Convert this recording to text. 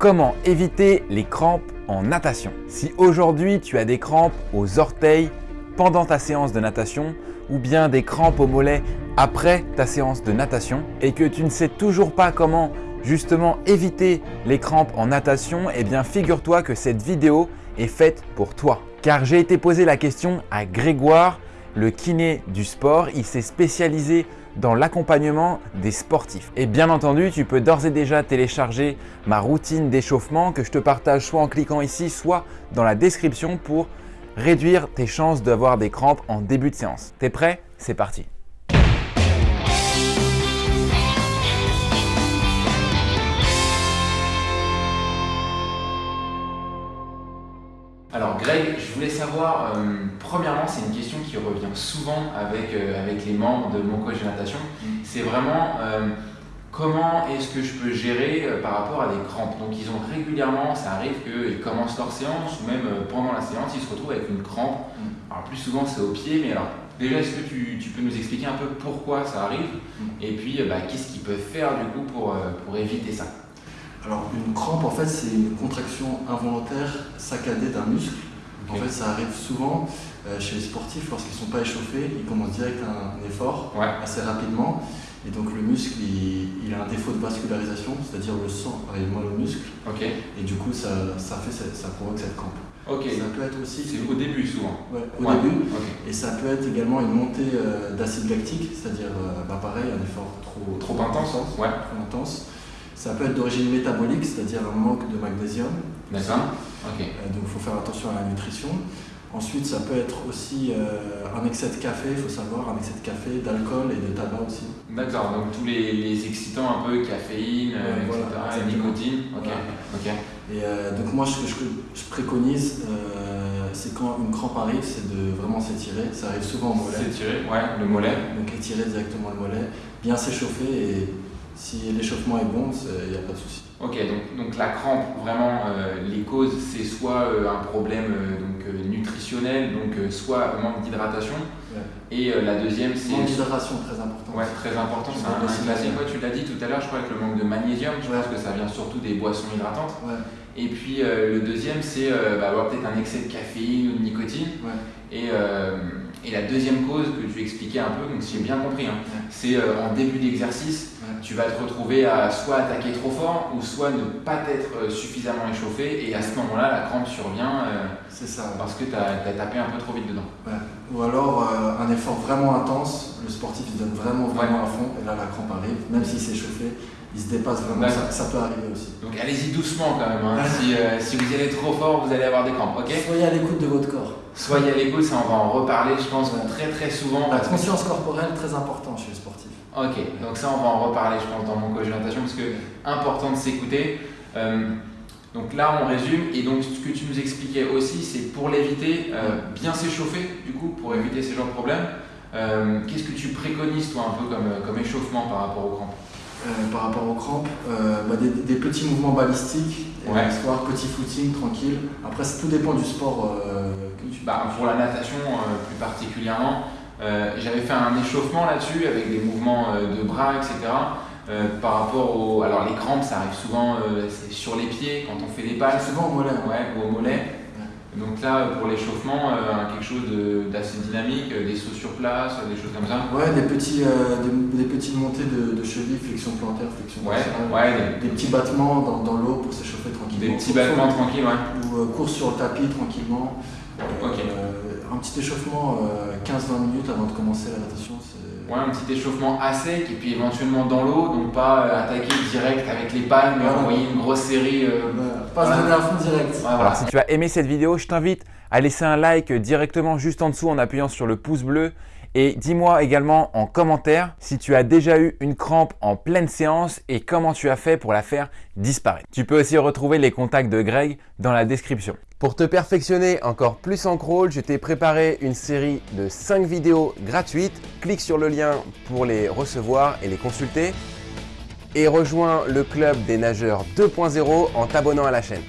Comment éviter les crampes en natation? Si aujourd'hui tu as des crampes aux orteils pendant ta séance de natation ou bien des crampes aux mollets après ta séance de natation et que tu ne sais toujours pas comment justement éviter les crampes en natation, eh bien figure-toi que cette vidéo est faite pour toi. Car j'ai été posé la question à Grégoire, le kiné du sport. Il s'est spécialisé dans l'accompagnement des sportifs. Et bien entendu, tu peux d'ores et déjà télécharger ma routine d'échauffement que je te partage soit en cliquant ici, soit dans la description pour réduire tes chances d'avoir des crampes en début de séance. T'es prêt? C'est parti Alors Greg, je voulais savoir, euh, premièrement, c'est une question qui revient souvent avec, euh, avec les membres de mon coach de natation. Mm. C'est vraiment euh, comment est-ce que je peux gérer par rapport à des crampes? Donc ils ont régulièrement, ça arrive qu'ils commencent leur séance ou même pendant la séance, ils se retrouvent avec une crampe. Mm. Alors plus souvent c'est au pied, mais alors déjà est-ce que tu, tu, peux nous expliquer un peu pourquoi ça arrive? Mm. et puis bah, qu'est-ce qu'ils peuvent faire du coup pour, pour éviter ça? Alors une crampe en fait c'est une contraction involontaire saccadée d'un muscle. En fait ça arrive souvent euh, chez les sportifs lorsqu'ils ne sont pas échauffés, ils commencent direct un, effort assez rapidement et donc le muscle il, a un défaut de vascularisation, c'est-à-dire le sang arrive moins au muscle et du coup ça, ça, fait, ça, provoque cette crampe. Ça peut être aussi. C'est au début souvent. Ouais, au début. Et ça peut être également une montée euh, d'acide lactique, c'est-à-dire euh, bah, pareil, un effort trop, trop, intense. Ouais. Trop intense. Ça peut être d'origine métabolique, c'est-à-dire un manque de magnésium. D'accord. Euh, donc il faut faire attention à la nutrition. Ensuite, ça peut être aussi euh, un excès de café, il faut savoir, un excès de café, d'alcool et de tabac aussi. D'accord, donc tous les, excitants un peu, caféine, euh, etc., nicotine. Ok. Et donc moi, ce que je, préconise, c'est quand une crampe arrive, c'est de vraiment s'étirer. Ça arrive souvent au mollet. S'étirer, ouais, le mollet. Donc étirer directement le mollet, bien s'échauffer et si l'échauffement est bon, il n'y a pas de souci. Ok, donc, donc, la crampe, vraiment, euh, les causes, c'est soit euh, un problème euh, donc, nutritionnel, donc soit manque d'hydratation, et la deuxième, c'est... Manque d'hydratation, très important. Ouais, très important, c'est un, classique. tu l'as dit tout à l'heure, je crois, avec le manque de magnésium, je pense que ça vient surtout des boissons hydratantes. Et puis le deuxième, c'est bah, avoir peut-être un excès de caféine ou de nicotine. Et, et, la deuxième cause que vais expliquer un peu, donc si j'ai bien compris, hein, c'est en début d'exercice, tu vas te retrouver à soit attaquer trop fort ou soit ne pas être euh, suffisamment échauffé. Et à ce moment-là la crampe survient euh, c'est ça, parce que tu as, tapé un peu trop vite dedans. Ou alors euh, un effort vraiment intense, le sportif il donne vraiment vraiment à fond et là la crampe arrive, même s'il s'est chauffé, il se dépasse vraiment, ça, peut arriver aussi. Donc allez-y doucement quand même, hein. si, si, vous y allez trop fort vous allez avoir des crampes, ok? Soyez à l'écoute de votre corps. Soyez à l'écoute, ça on va en reparler je pense très très souvent. La conscience corporelle très important chez le sportif. Ok, donc ça on va en reparler je pense dans mon coach parce que important de s'écouter. Euh, donc là on résume et donc ce que tu nous expliquais aussi c'est pour l'éviter, euh, bien s'échauffer du coup pour éviter ces genres de problèmes. Euh, qu'est-ce que tu préconises toi un peu comme, comme échauffement par rapport aux crampes par rapport aux crampes, bah, des, petits mouvements balistiques, ouais. histoire petit footing tranquille. Après, tout dépend du sport que tu. Bah, pour la natation plus particulièrement, euh, j'avais fait un échauffement là-dessus avec des mouvements euh, de bras, etc. Euh, par rapport au. Alors les crampes, ça arrive souvent sur les pieds quand on fait des pas. Souvent au mollet. Ouais, ou au mollet. Donc là, pour l'échauffement, quelque chose d'assez dynamique, des sauts sur place, des choses comme ça. Ouais, des, petits, des, petites montées de, de cheville, flexion plantaire, flexion ouais, ouais, des, petits battements dans, dans l'eau pour s'échauffer tranquillement. Des petits battements tranquilles, ouais. Ou course sur le tapis tranquillement. ok un petit échauffement 15-20 euh, minutes avant de commencer la natation. Ouais, un petit échauffement à sec et puis éventuellement dans l'eau, donc pas euh, attaquer direct avec les palmes mais envoyer une grosse série. Euh, pas se donner à fond direct. voilà. Si tu as aimé cette vidéo, je t'invite à laisser un like directement juste en dessous en appuyant sur le pouce bleu. Et dis-moi également en commentaire si tu as déjà eu une crampe en pleine séance et comment tu as fait pour la faire disparaître. Tu peux aussi retrouver les contacts de Greg dans la description. Pour te perfectionner encore plus en crawl, je t'ai préparé une série de 5 vidéos gratuites. Clique sur le lien pour les recevoir et les consulter. Et rejoins le club des nageurs 2.0 en t'abonnant à la chaîne.